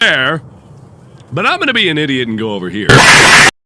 there, but I'm gonna be an idiot and go over here.